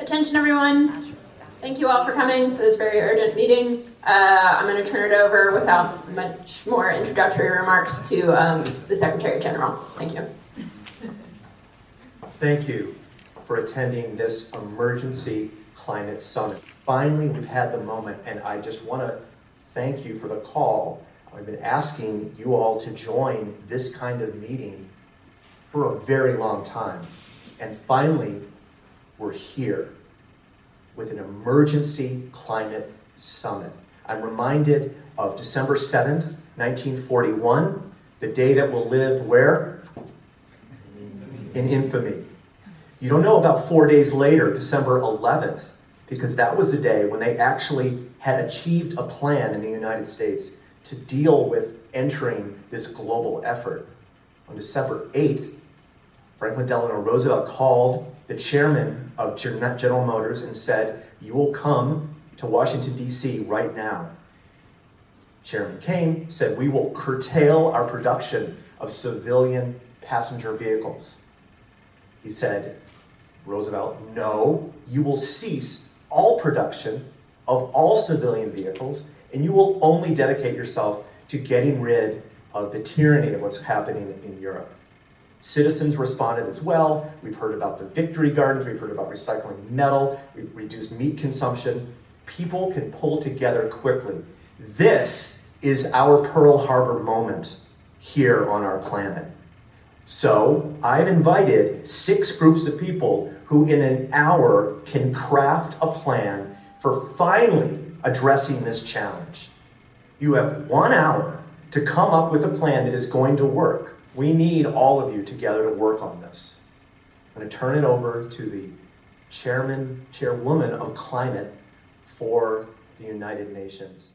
Attention, everyone. Thank you all for coming for this very urgent meeting. Uh, I'm going to turn it over without much more introductory remarks to um, the Secretary General. Thank you. Thank you for attending this emergency climate summit. Finally, we've had the moment, and I just want to thank you for the call. I've been asking you all to join this kind of meeting for a very long time. And finally, we're here with an emergency climate summit. I'm reminded of December 7th, 1941, the day that will live where? In infamy. You don't know about four days later, December 11th, because that was the day when they actually had achieved a plan in the United States to deal with entering this global effort. On December 8th, Franklin Delano Roosevelt called the chairman of General Motors and said, you will come to Washington, D.C. right now. Chairman came, said, we will curtail our production of civilian passenger vehicles. He said, Roosevelt, no, you will cease all production of all civilian vehicles and you will only dedicate yourself to getting rid of the tyranny of what's happening in Europe. Citizens responded as well. We've heard about the victory gardens. We've heard about recycling metal. We've reduced meat consumption. People can pull together quickly. This is our Pearl Harbor moment here on our planet. So I've invited six groups of people who in an hour can craft a plan for finally addressing this challenge. You have one hour to come up with a plan that is going to work. We need all of you together to work on this. I'm going to turn it over to the chairman, chairwoman of climate for the United Nations.